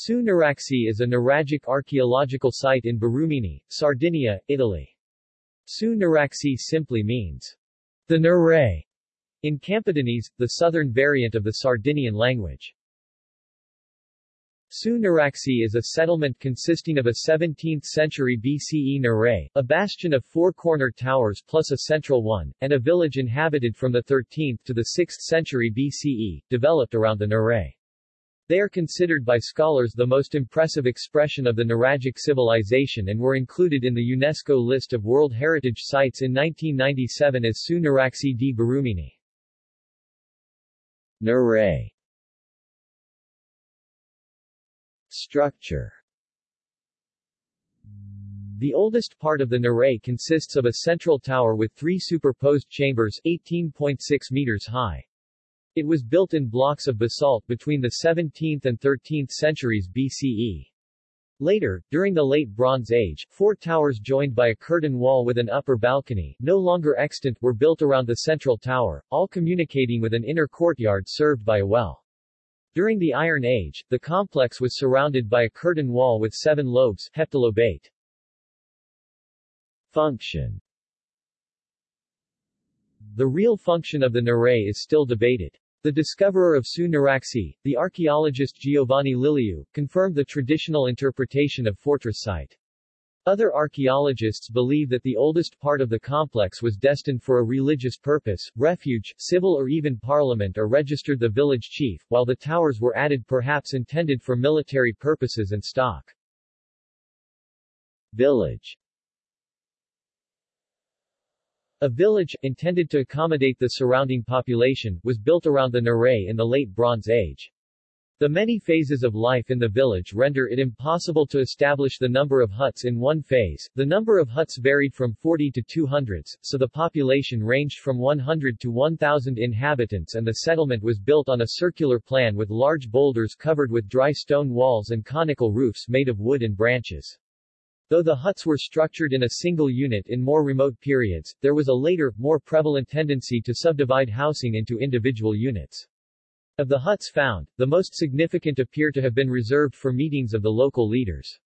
Su Nuraxi is a nuragic archaeological site in Barumini, Sardinia, Italy. Su Nuraxi simply means the Nuray in Campidanese, the southern variant of the Sardinian language. Su Nuraxi is a settlement consisting of a 17th-century BCE Nuray, a bastion of four corner towers plus a central one, and a village inhabited from the 13th to the 6th century BCE, developed around the Nuray. They are considered by scholars the most impressive expression of the Nuragic civilization and were included in the UNESCO list of World Heritage Sites in 1997 as Su Nuraxi di Barumini. Nuray Structure The oldest part of the Nuray consists of a central tower with three superposed chambers 18.6 meters high. It was built in blocks of basalt between the 17th and 13th centuries BCE. Later, during the Late Bronze Age, four towers joined by a curtain wall with an upper balcony, no longer extant, were built around the central tower, all communicating with an inner courtyard served by a well. During the Iron Age, the complex was surrounded by a curtain wall with seven lobes heptalobate. Function The real function of the Nuray is still debated. The discoverer of Su Nuraxi, the archaeologist Giovanni Lilliu, confirmed the traditional interpretation of fortress site. Other archaeologists believe that the oldest part of the complex was destined for a religious purpose, refuge, civil or even parliament or registered the village chief, while the towers were added perhaps intended for military purposes and stock. Village A village, intended to accommodate the surrounding population, was built around the Nuray in the Late Bronze Age. The many phases of life in the village render it impossible to establish the number of huts in one phase. The number of huts varied from 40 to 200s, so the population ranged from 100 to 1,000 inhabitants and the settlement was built on a circular plan with large boulders covered with dry stone walls and conical roofs made of wood and branches. Though the huts were structured in a single unit in more remote periods, there was a later, more prevalent tendency to subdivide housing into individual units. Of the huts found, the most significant appear to have been reserved for meetings of the local leaders.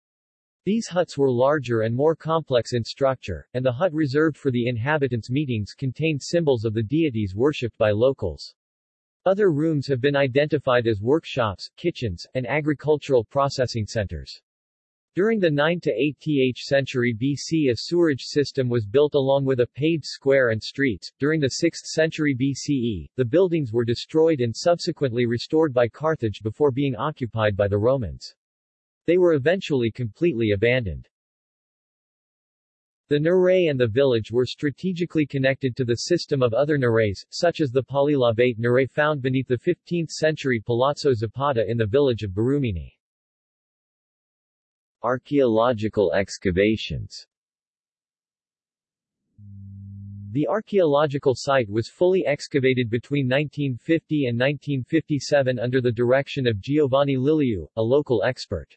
These huts were larger and more complex in structure, and the hut reserved for the inhabitants' meetings contained symbols of the deities worshipped by locals. Other rooms have been identified as workshops, kitchens, and agricultural processing centers. During the 9 to 8th century BC a sewerage system was built along with a paved square and streets. During the 6th century BCE, the buildings were destroyed and subsequently restored by Carthage before being occupied by the Romans. They were eventually completely abandoned. The Nuray and the village were strategically connected to the system of other Nurays, such as the polylobate Nuray found beneath the 15th-century Palazzo Zapata in the village of Barumini. Archaeological excavations The archaeological site was fully excavated between 1950 and 1957 under the direction of Giovanni Lilliu, a local expert.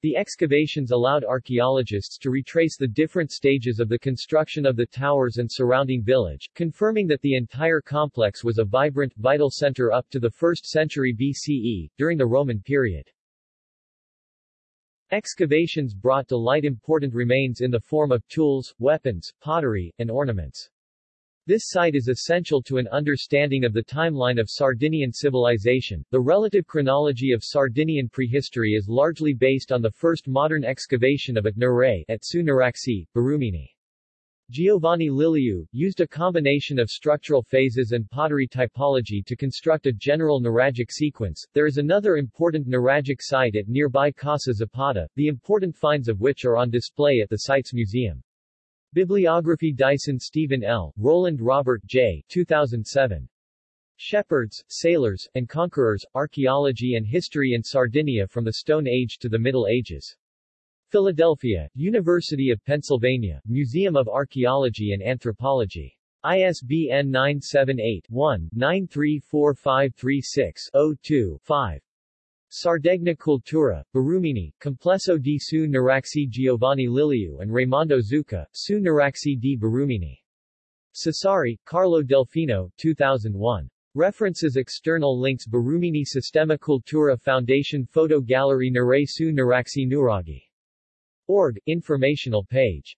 The excavations allowed archaeologists to retrace the different stages of the construction of the towers and surrounding village, confirming that the entire complex was a vibrant, vital center up to the 1st century BCE, during the Roman period. Excavations brought to light important remains in the form of tools, weapons, pottery, and ornaments. This site is essential to an understanding of the timeline of Sardinian civilization. The relative chronology of Sardinian prehistory is largely based on the first modern excavation of at at Su Nuraxi, Barumini. Giovanni Lilliu, used a combination of structural phases and pottery typology to construct a general nuragic sequence. There is another important nuragic site at nearby Casa Zapata, the important finds of which are on display at the site's museum. Bibliography Dyson Stephen L., Rowland Robert J. 2007. Shepherds, Sailors, and Conquerors, Archaeology and History in Sardinia from the Stone Age to the Middle Ages. Philadelphia, University of Pennsylvania, Museum of Archaeology and Anthropology. ISBN 978-1-934536-02-5. Sardegna Cultura, Barumini, Complesso di Su Nuraxi Giovanni Lilliu and Raimondo Zucca, Su Nuraxi di Barumini. Sassari, Carlo Delfino, 2001. References External links Barumini Sistema Cultura Foundation Photo Gallery Naray su Naraksi Nuragi. Org, informational page